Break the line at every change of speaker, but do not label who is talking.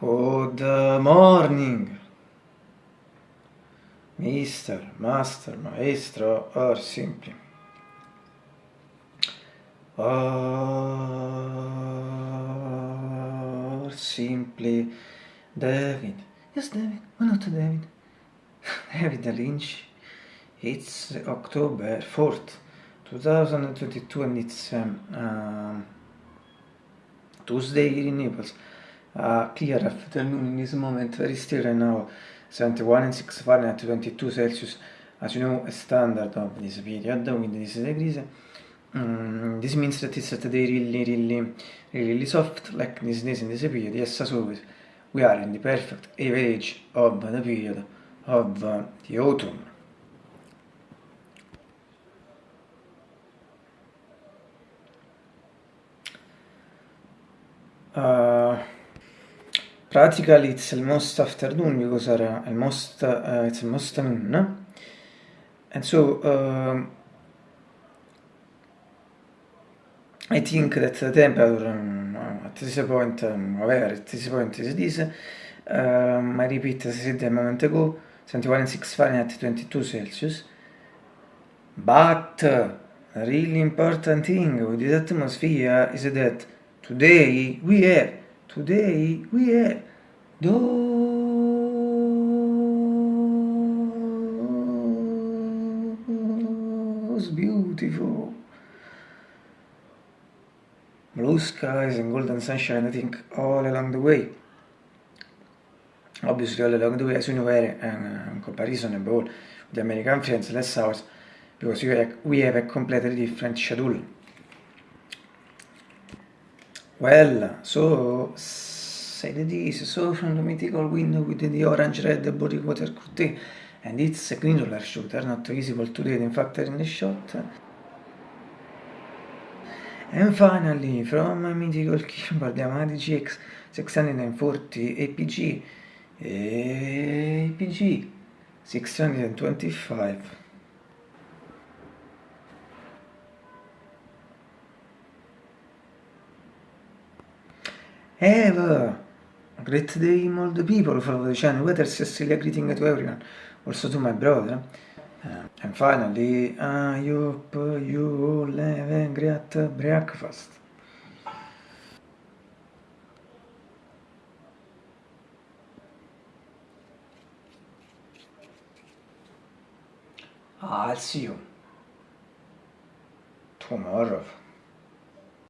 morning, Mister, Master, Maestro, or simply. Or simply David. Yes, David. Why not David? David Lynch. It's October 4th, 2022 and it's um, um, Tuesday in Naples. Uh, clear afternoon in this moment, very still right now. 71 and 6 Fahrenheit, 22 Celsius, as you know, a standard of this period with this degrees. Mm, this means that it's today really, really, really soft, like this days in this period. Yes, as always, we are in the perfect average of the period of uh, the autumn. Uh, practically it's almost afternoon because are almost uh, it's almost noon and so um, I think that the temperature um, at this point um, whatever at this point is this um, I repeat as I said a moment ago 71.6 Fahrenheit 22 Celsius. But a really important thing with this atmosphere is that today we have Today we have those beautiful blue skies and golden sunshine, I think, all along the way. Obviously, all along the way, as you know, uh, in comparison with the American friends, less hours, because we have, we have a completely different schedule. Well, so said this, so from the mythical window with the orange red body water curtain, and it's a green shooter, not visible today in fact in the shot. And finally, from mythical keyboard Yamaha GX 640 APG, APG 625. Have a great day, all the people, follow the channel, whether Cecilia greeting to everyone, also to my brother. Uh, and finally, I hope you all have a great breakfast. I'll see you tomorrow.